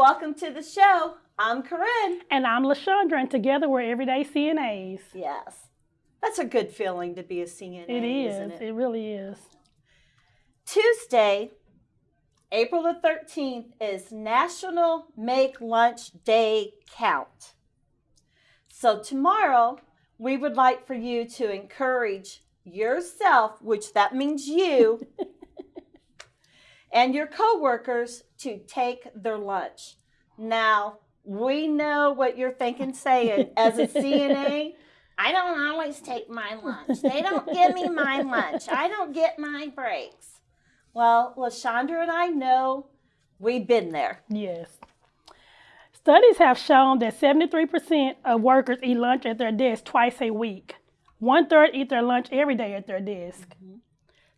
Welcome to the show. I'm Corinne. And I'm LaShondra, and together we're Everyday CNAs. Yes. That's a good feeling to be a CNA, It is. it? It really is. Tuesday, April the 13th is National Make Lunch Day Count. So tomorrow, we would like for you to encourage yourself, which that means you, and your coworkers to take their lunch. Now, we know what you're thinking saying as a CNA. I don't always take my lunch. They don't give me my lunch. I don't get my breaks. Well, LaShondra and I know we've been there. Yes. Studies have shown that 73% of workers eat lunch at their desk twice a week. One third eat their lunch every day at their desk. Mm-hmm.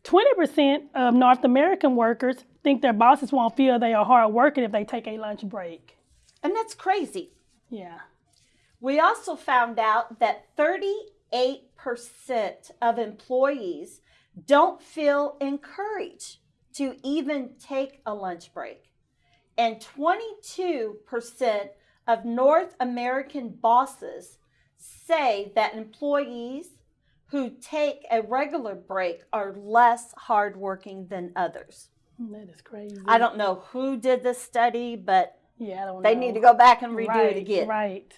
20% of North American workers think their bosses won't feel they are hard working if they take a lunch break. And that's crazy. Yeah. We also found out that 38% of employees don't feel encouraged to even take a lunch break. And 22% of North American bosses say that employees who take a regular break are less hardworking than others. That is crazy. I don't know who did this study, but yeah, I don't they know. need to go back and redo right, it again. Right.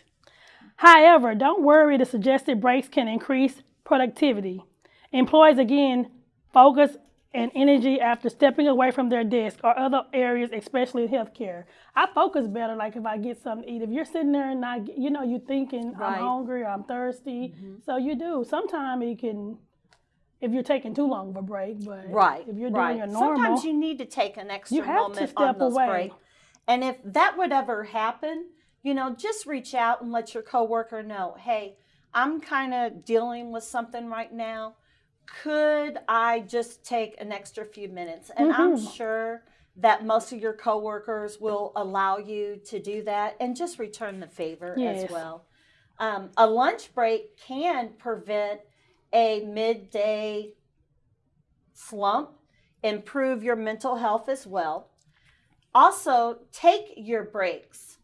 However, don't worry, the suggested breaks can increase productivity. Employees again focus and energy after stepping away from their desk or other areas, especially in healthcare. I focus better, like if I get something to eat. If you're sitting there and not, you know, you're thinking, Right. I'm hungry or I'm thirsty. Mhm. So you do. Sometimes you can, if you're taking too long of a break, but Right. if you're doing right. your normal, Sometimes you need to take an extra you have to moment step on those away. breaks. And if that would ever happen, you know, just reach out and let your coworker know, hey, I'm kind of dealing with something right now. Could I just take an extra few minutes? And I'm Mhm. sure that most of your coworkers will allow you to do that and just return the favor Yes. as well. Um, a lunch break can prevent a midday slump, improve your mental health as well. Also, take your breaks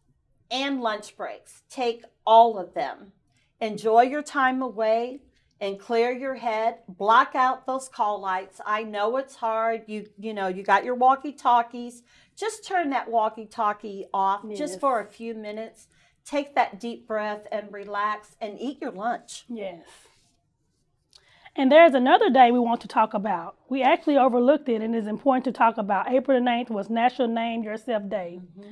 and lunch breaks. Take all of them. Enjoy your time away and clear your head. Block out those call lights. I know it's hard. You you know, you got your walkie-talkies. Just turn that walkie-talkie off Yes. just for a few minutes. Take that deep breath and relax and eat your lunch. Yes. And there's another day we want to talk about. We actually overlooked it and it's important to talk about. April the 9th was National Name Yourself Day. Mm-hmm.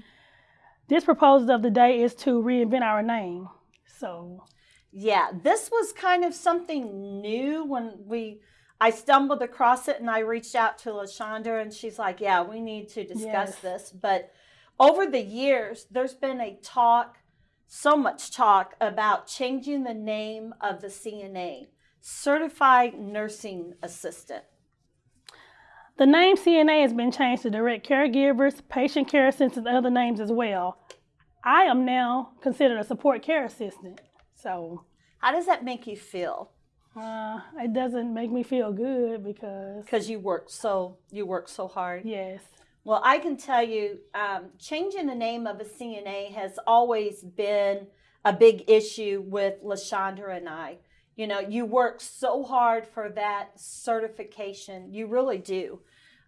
This proposal of the day is to reinvent our name. So, Yeah, this was kind of something new when we I stumbled across it and I reached out to LaShondra and she's like, "Yeah, we need to discuss Yes. this." But over the years, there's been a talk, so much talk about changing the name of the CNA, Certified Nursing Assistant. the name CNA has been changed to direct caregivers, patient care assistants, and other names as well. I am now considered a support care assistant. So, How does that make you feel? uh, it doesn't make me feel good because, Because you work so you work so hard. yes, Well, I can tell you, um, changing the name of a CNA has always been a big issue with LaShondra and I. You know, you work so hard for that certification. You really do.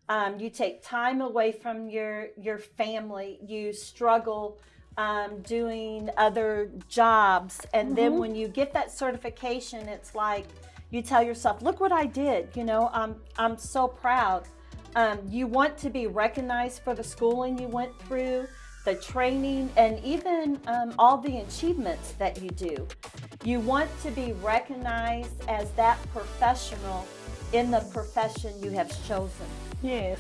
Um, you take time away from your your family. You struggle um, doing other jobs, and then Mhm. when you get that certification, it's like you tell yourself, "Look what I did." You know, I'm I'm so proud. Um, you want to be recognized for the schooling you went through, the training, and even um, all the achievements that you do. You want to be recognized as that professional in the profession you have chosen. yes.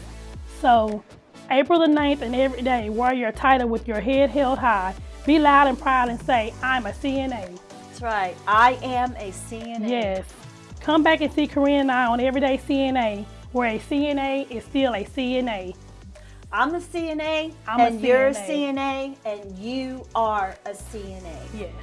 So, April the 9th and every day, wear your title with your head held high. Be loud and proud and say, I'm a CNA. That's right. I am a CNA. Yes. Come back and see Corinne and I on Everyday CNA, where a CNA is still a CNA. I'm a CNA, I'm a and you're a CNA. CNA, and you are a CNA. Yes.